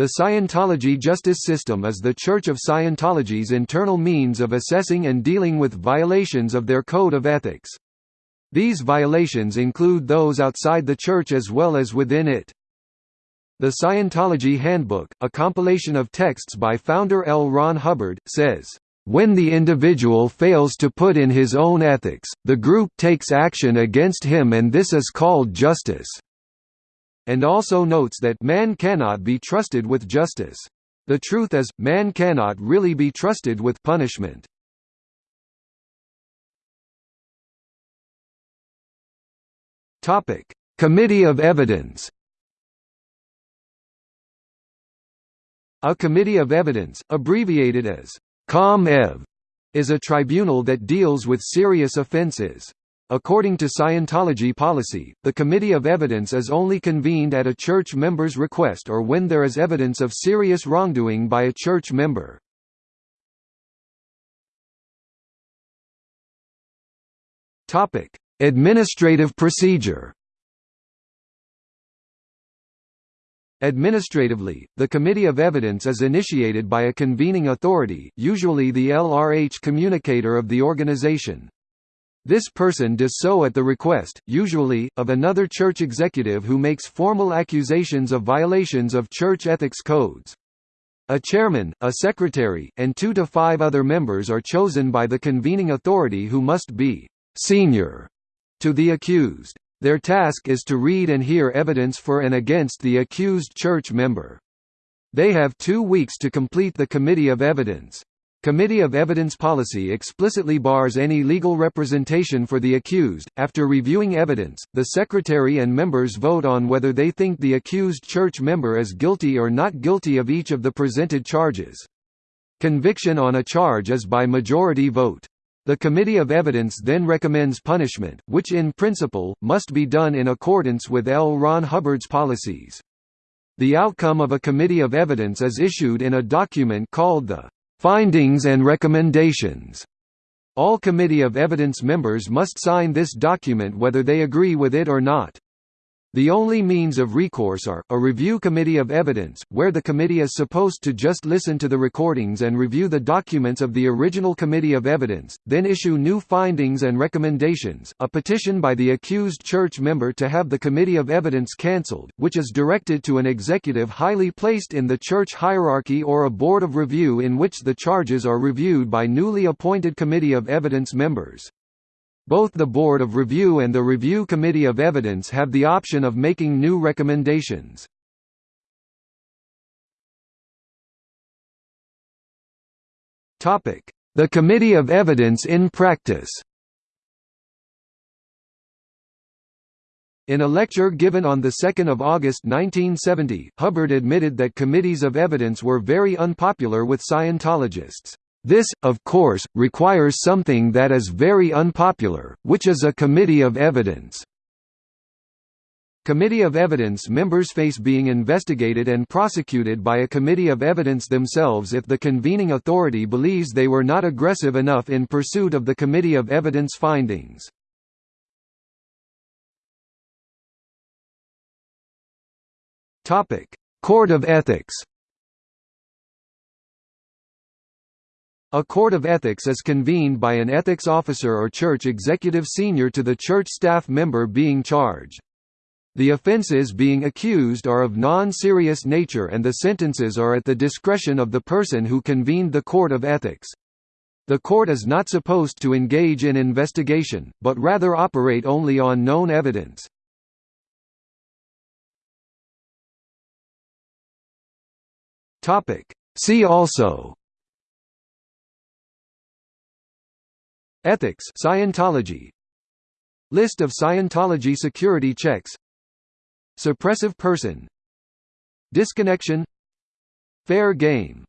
The Scientology justice system is the Church of Scientology's internal means of assessing and dealing with violations of their code of ethics. These violations include those outside the Church as well as within it. The Scientology Handbook, a compilation of texts by founder L. Ron Hubbard, says, "...when the individual fails to put in his own ethics, the group takes action against him and this is called justice." And also notes that man cannot be trusted with justice. The truth is, man cannot really be trusted with punishment. Topic: Committee of Evidence. A Committee of Evidence, abbreviated as COM-EV, is a tribunal that deals with serious offenses. According to Scientology policy, the Committee of Evidence is only convened at a church member's request or when there is evidence of serious wrongdoing by a church member. Topic: Administrative procedure. Administratively, the Committee of Evidence is initiated by a convening authority usually the LRH communicator of the organization. This person does so at the request, usually, of another church executive who makes formal accusations of violations of church ethics codes. A chairman, a secretary, and two to five other members are chosen by the convening authority who must be «senior» to the accused. Their task is to read and hear evidence for and against the accused church member. They have two weeks to complete the committee of evidence. Committee of Evidence policy explicitly bars any legal representation for the accused. After reviewing evidence, the secretary and members vote on whether they think the accused church member is guilty or not guilty of each of the presented charges. Conviction on a charge is by majority vote. The Committee of Evidence then recommends punishment, which in principle, must be done in accordance with L. Ron Hubbard's policies. The outcome of a Committee of Evidence is issued in a document called the Findings and recommendations. All Committee of Evidence members must sign this document whether they agree with it or not. The only means of recourse are, a review committee of evidence, where the committee is supposed to just listen to the recordings and review the documents of the original committee of evidence, then issue new findings and recommendations, a petition by the accused church member to have the committee of evidence cancelled, which is directed to an executive highly placed in the church hierarchy or a board of review in which the charges are reviewed by newly appointed committee of evidence members. Both the Board of Review and the Review Committee of Evidence have the option of making new recommendations. The Committee of Evidence in practice In a lecture given on 2 August 1970, Hubbard admitted that committees of evidence were very unpopular with Scientologists. This, of course, requires something that is very unpopular, which is a committee of evidence. Committee of Evidence members face being investigated and prosecuted by a Committee of Evidence themselves if the convening authority believes they were not aggressive enough in pursuit of the Committee of Evidence findings. Court of Ethics A court of ethics is convened by an ethics officer or church executive senior to the church staff member being charged. The offenses being accused are of non-serious nature and the sentences are at the discretion of the person who convened the court of ethics. The court is not supposed to engage in investigation, but rather operate only on known evidence. See also Ethics Scientology. List of Scientology security checks. Suppressive person. Disconnection. Fair game